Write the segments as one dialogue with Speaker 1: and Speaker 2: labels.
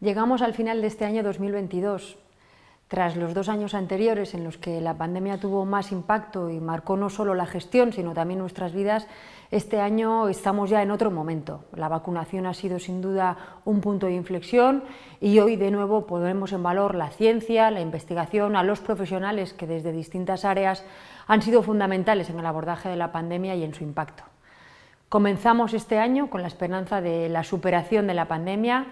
Speaker 1: Llegamos al final de este año 2022. Tras los dos años anteriores en los que la pandemia tuvo más impacto y marcó no solo la gestión, sino también nuestras vidas, este año estamos ya en otro momento. La vacunación ha sido sin duda un punto de inflexión y hoy de nuevo ponemos en valor la ciencia, la investigación, a los profesionales que desde distintas áreas han sido fundamentales en el abordaje de la pandemia y en su impacto. Comenzamos este año con la esperanza de la superación de la pandemia,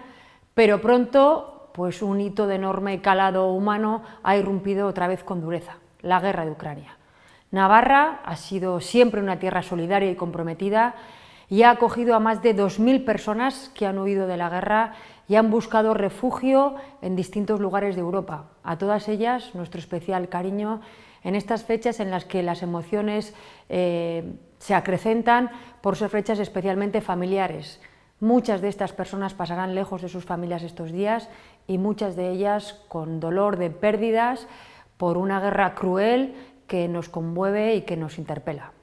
Speaker 1: pero pronto pues un hito de enorme calado humano ha irrumpido otra vez con dureza, la guerra de Ucrania. Navarra ha sido siempre una tierra solidaria y comprometida y ha acogido a más de 2.000 personas que han huido de la guerra y han buscado refugio en distintos lugares de Europa. A todas ellas nuestro especial cariño en estas fechas en las que las emociones eh, se acrecentan por ser fechas especialmente familiares. Muchas de estas personas pasarán lejos de sus familias estos días y muchas de ellas con dolor de pérdidas por una guerra cruel que nos conmueve y que nos interpela.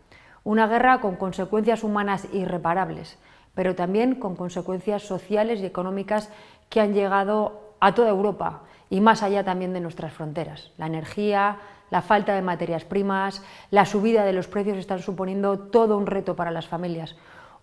Speaker 1: Una guerra con consecuencias humanas irreparables, pero también con consecuencias sociales y económicas que han llegado a toda Europa y más allá también de nuestras fronteras. La energía, la falta de materias primas, la subida de los precios están suponiendo todo un reto para las familias,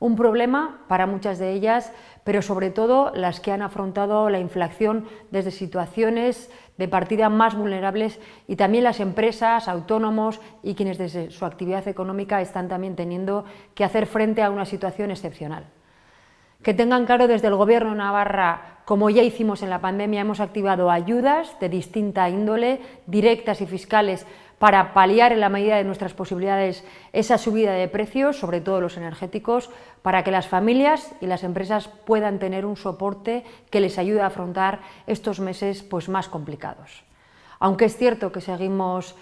Speaker 1: un problema para muchas de ellas, pero sobre todo las que han afrontado la inflación desde situaciones de partida más vulnerables y también las empresas, autónomos y quienes desde su actividad económica están también teniendo que hacer frente a una situación excepcional. Que tengan claro desde el Gobierno de Navarra, como ya hicimos en la pandemia, hemos activado ayudas de distinta índole, directas y fiscales, para paliar en la medida de nuestras posibilidades esa subida de precios, sobre todo los energéticos, para que las familias y las empresas puedan tener un soporte que les ayude a afrontar estos meses pues, más complicados. Aunque es cierto que seguimos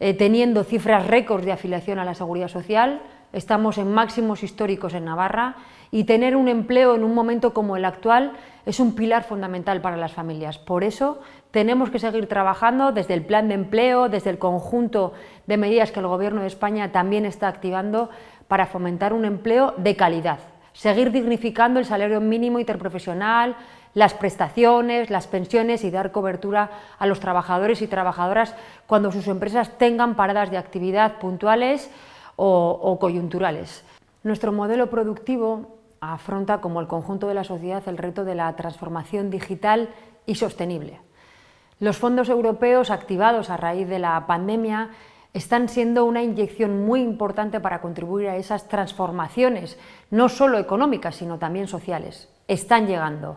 Speaker 1: eh, teniendo cifras récords de afiliación a la Seguridad Social, estamos en máximos históricos en Navarra y tener un empleo en un momento como el actual es un pilar fundamental para las familias. Por eso tenemos que seguir trabajando desde el plan de empleo, desde el conjunto de medidas que el Gobierno de España también está activando para fomentar un empleo de calidad, seguir dignificando el salario mínimo interprofesional, las prestaciones, las pensiones y dar cobertura a los trabajadores y trabajadoras cuando sus empresas tengan paradas de actividad puntuales o, coyunturales. Nuestro modelo productivo afronta como el conjunto de la sociedad el reto de la transformación digital y sostenible. Los fondos europeos activados a raíz de la pandemia están siendo una inyección muy importante para contribuir a esas transformaciones, no solo económicas, sino también sociales. Están llegando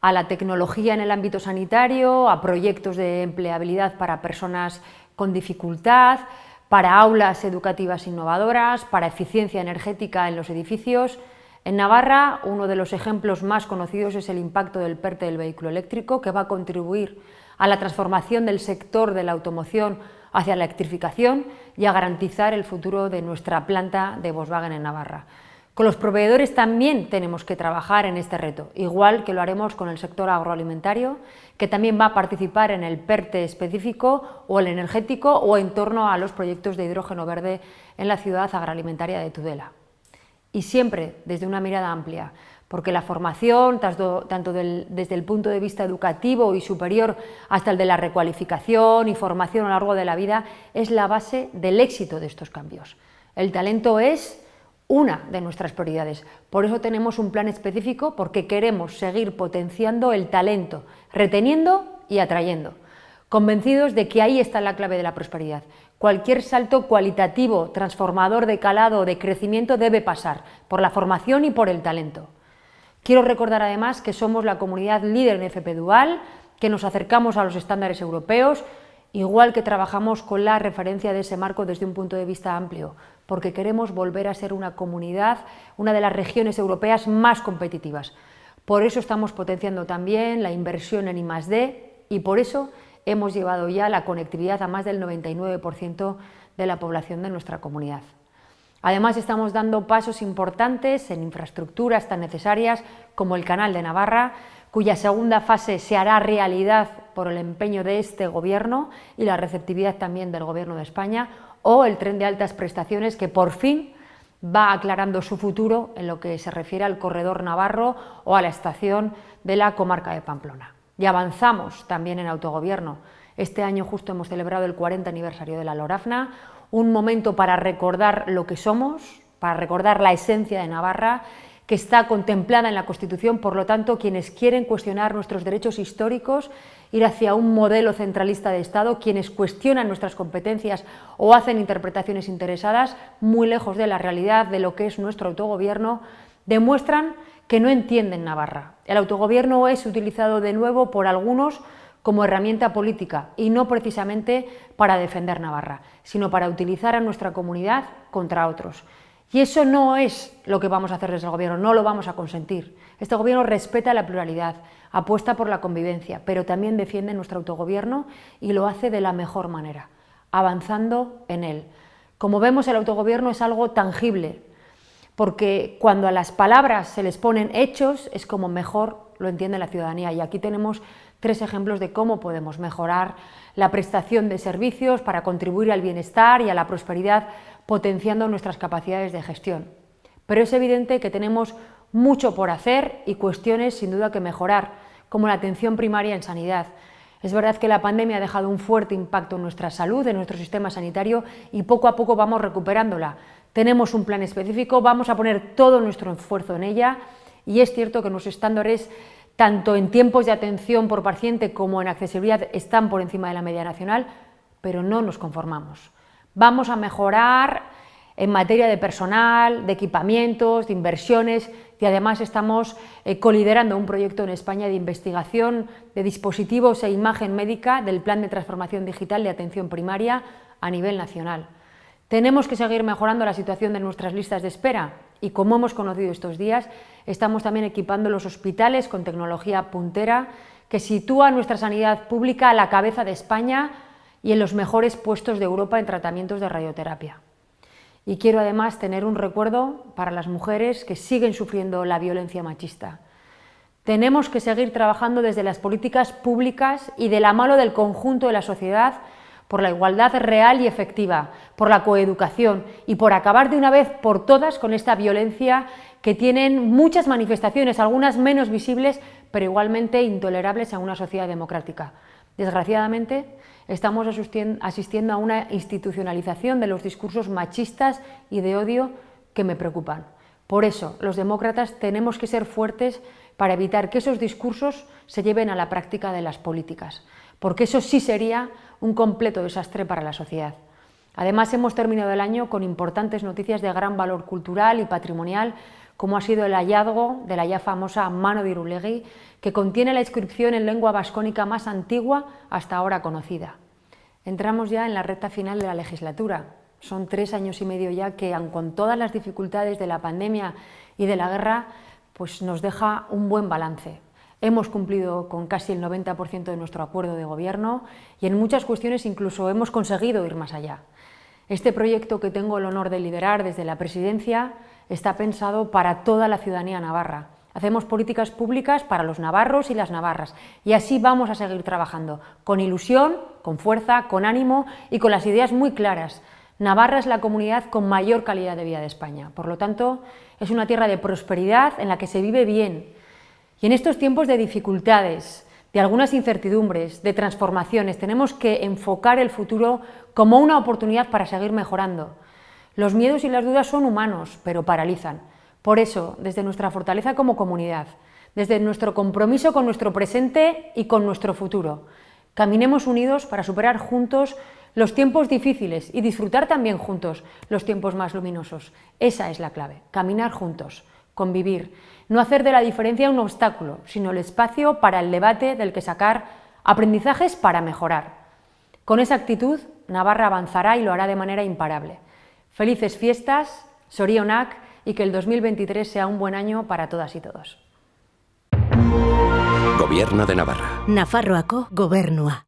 Speaker 1: a la tecnología en el ámbito sanitario, a proyectos de empleabilidad para personas con dificultad, para aulas educativas innovadoras, para eficiencia energética en los edificios. En Navarra, uno de los ejemplos más conocidos es el impacto del PERTE del vehículo eléctrico, que va a contribuir a la transformación del sector de la automoción hacia la electrificación y a garantizar el futuro de nuestra planta de Volkswagen en Navarra. Con los proveedores también tenemos que trabajar en este reto, igual que lo haremos con el sector agroalimentario, que también va a participar en el PERTE específico o el energético o en torno a los proyectos de hidrógeno verde en la ciudad agroalimentaria de Tudela. Y siempre desde una mirada amplia, porque la formación, tanto, desde el punto de vista educativo y superior hasta el de la recualificación y formación a lo largo de la vida, es la base del éxito de estos cambios. El talento es una de nuestras prioridades. Por eso tenemos un plan específico, porque queremos seguir potenciando el talento, reteniendo y atrayendo, convencidos de que ahí está la clave de la prosperidad. Cualquier salto cualitativo, transformador de calado, de crecimiento debe pasar por la formación y por el talento. Quiero recordar además que somos la comunidad líder en FP Dual, que nos acercamos a los estándares europeos, igual que trabajamos con la referencia de ese marco desde un punto de vista amplio, porque queremos volver a ser una comunidad, una de las regiones europeas más competitivas. Por eso estamos potenciando también la inversión en I+.D. y por eso hemos llevado ya la conectividad a más del 99% de la población de nuestra comunidad. Además, estamos dando pasos importantes en infraestructuras tan necesarias como el Canal de Navarra, cuya segunda fase se hará realidad por el empeño de este Gobierno y la receptividad también del Gobierno de España, o el tren de altas prestaciones que por fin va aclarando su futuro en lo que se refiere al corredor navarro o a la estación de la comarca de Pamplona. y avanzamos también en autogobierno. Este año justo hemos celebrado el 40 aniversario de la Lorafna, un momento para recordar lo que somos, para recordar la esencia de Navarra, que está contemplada en la Constitución, por lo tanto, quienes quieren cuestionar nuestros derechos históricos, ir hacia un modelo centralista de Estado, quienes cuestionan nuestras competencias o hacen interpretaciones interesadas, muy lejos de la realidad de lo que es nuestro autogobierno, demuestran que no entienden Navarra. El autogobierno es utilizado de nuevo por algunos como herramienta política y no precisamente para defender Navarra, sino para utilizar a nuestra comunidad contra otros. Y eso no es lo que vamos a hacer desde el Gobierno, no lo vamos a consentir. Este Gobierno respeta la pluralidad, apuesta por la convivencia, pero también defiende nuestro autogobierno y lo hace de la mejor manera, avanzando en él. Como vemos, el autogobierno es algo tangible, porque cuando a las palabras se les ponen hechos es como mejor lo entiende la ciudadanía. Y aquí tenemos tres ejemplos de cómo podemos mejorar la prestación de servicios para contribuir al bienestar y a la prosperidad potenciando nuestras capacidades de gestión. Pero es evidente que tenemos mucho por hacer y cuestiones sin duda que mejorar, como la atención primaria en sanidad. Es verdad que la pandemia ha dejado un fuerte impacto en nuestra salud, en nuestro sistema sanitario y poco a poco vamos recuperándola. Tenemos un plan específico, vamos a poner todo nuestro esfuerzo en ella y es cierto que nuestros estándares tanto en tiempos de atención por paciente como en accesibilidad están por encima de la media nacional, pero no nos conformamos. Vamos a mejorar en materia de personal, de equipamientos, de inversiones y además estamos eh, coliderando un proyecto en España de investigación de dispositivos e imagen médica del Plan de Transformación Digital de Atención Primaria a nivel nacional. Tenemos que seguir mejorando la situación de nuestras listas de espera y como hemos conocido estos días, estamos también equipando los hospitales con tecnología puntera que sitúa nuestra sanidad pública a la cabeza de España y en los mejores puestos de Europa en tratamientos de radioterapia. Y quiero además tener un recuerdo para las mujeres que siguen sufriendo la violencia machista. Tenemos que seguir trabajando desde las políticas públicas y de la mano del conjunto de la sociedad por la igualdad real y efectiva, por la coeducación y por acabar de una vez por todas con esta violencia que tienen muchas manifestaciones, algunas menos visibles, pero igualmente intolerables a una sociedad democrática. Desgraciadamente, estamos asistiendo a una institucionalización de los discursos machistas y de odio que me preocupan. Por eso, los demócratas tenemos que ser fuertes para evitar que esos discursos se lleven a la práctica de las políticas, porque eso sí sería un completo desastre para la sociedad. Además, hemos terminado el año con importantes noticias de gran valor cultural y patrimonial, como ha sido el hallazgo de la ya famosa Mano de Irulegui, que contiene la inscripción en lengua vascónica más antigua hasta ahora conocida. Entramos ya en la recta final de la legislatura. Son tres años y medio ya que, aun con todas las dificultades de la pandemia y de la guerra, pues nos deja un buen balance. Hemos cumplido con casi el 90% de nuestro acuerdo de gobierno y en muchas cuestiones incluso hemos conseguido ir más allá. Este proyecto que tengo el honor de liderar desde la presidencia está pensado para toda la ciudadanía navarra Hacemos políticas públicas para los navarros y las navarras y así vamos a seguir trabajando, con ilusión, con fuerza, con ánimo y con las ideas muy claras. Navarra es la comunidad con mayor calidad de vida de España, por lo tanto es una tierra de prosperidad en la que se vive bien. Y en estos tiempos de dificultades, de algunas incertidumbres, de transformaciones, tenemos que enfocar el futuro como una oportunidad para seguir mejorando. Los miedos y las dudas son humanos, pero paralizan. Por eso, desde nuestra fortaleza como comunidad, desde nuestro compromiso con nuestro presente y con nuestro futuro, caminemos unidos para superar juntos los tiempos difíciles y disfrutar también juntos los tiempos más luminosos. Esa es la clave, caminar juntos, convivir, no hacer de la diferencia un obstáculo, sino el espacio para el debate del que sacar aprendizajes para mejorar. Con esa actitud, Navarra avanzará y lo hará de manera imparable. Felices fiestas, Sorionak, y que el 2023 sea un buen año para todas y todos.
Speaker 2: Gobierno de Navarra.
Speaker 3: Nafarroako gobernua.